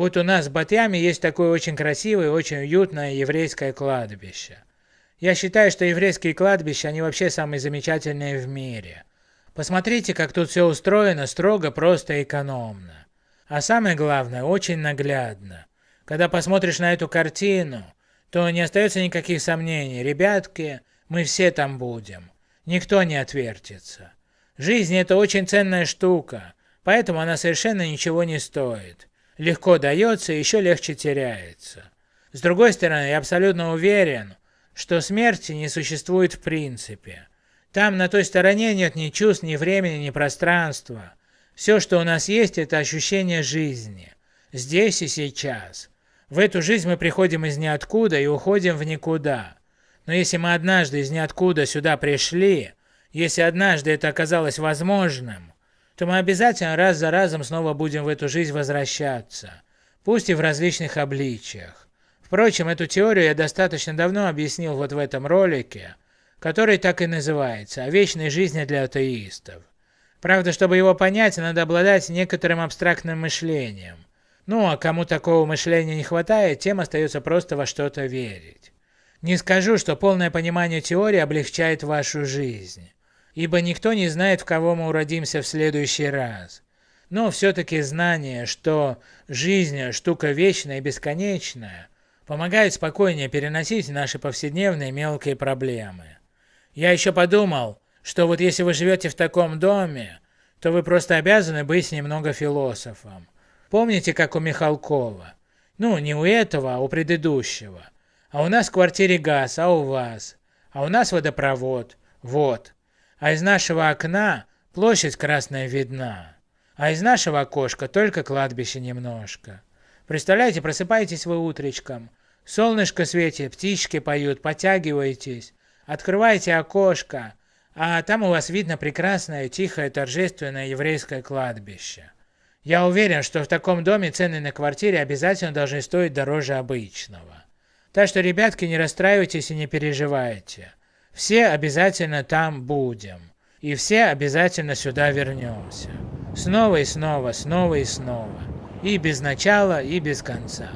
Вот у нас в Батьяме есть такое очень красивое, очень уютное еврейское кладбище. Я считаю, что еврейские кладбища, они вообще самые замечательные в мире. Посмотрите, как тут все устроено строго, просто экономно. А самое главное, очень наглядно. Когда посмотришь на эту картину, то не остается никаких сомнений. Ребятки, мы все там будем. Никто не отвертится. Жизнь это очень ценная штука, поэтому она совершенно ничего не стоит. Легко дается еще легче теряется. С другой стороны, я абсолютно уверен, что смерти не существует в принципе. Там на той стороне нет ни чувств, ни времени, ни пространства. Все, что у нас есть, это ощущение жизни. Здесь и сейчас. В эту жизнь мы приходим из ниоткуда и уходим в никуда. Но если мы однажды из ниоткуда сюда пришли, если однажды это оказалось возможным, то мы обязательно раз за разом снова будем в эту жизнь возвращаться, пусть и в различных обличиях. Впрочем, эту теорию я достаточно давно объяснил вот в этом ролике, который так и называется «О вечной жизни для атеистов». Правда, чтобы его понять, надо обладать некоторым абстрактным мышлением. Ну, а кому такого мышления не хватает, тем остается просто во что-то верить. Не скажу, что полное понимание теории облегчает вашу жизнь ибо никто не знает, в кого мы уродимся в следующий раз. Но все-таки знание, что жизнь – штука вечная и бесконечная, помогает спокойнее переносить наши повседневные мелкие проблемы. Я еще подумал, что вот если вы живете в таком доме, то вы просто обязаны быть немного философом. Помните, как у Михалкова? Ну, не у этого, а у предыдущего. А у нас в квартире газ, а у вас? А у нас водопровод. Вот а из нашего окна площадь красная видна, а из нашего окошка только кладбище немножко. Представляете, просыпаетесь вы утречком, солнышко светит, птички поют, потягиваетесь, открываете окошко, а там у вас видно прекрасное, тихое, торжественное еврейское кладбище. Я уверен, что в таком доме цены на квартире обязательно должны стоить дороже обычного. Так что, ребятки, не расстраивайтесь и не переживайте. Все обязательно там будем. И все обязательно сюда вернемся. Снова и снова, снова и снова. И без начала, и без конца.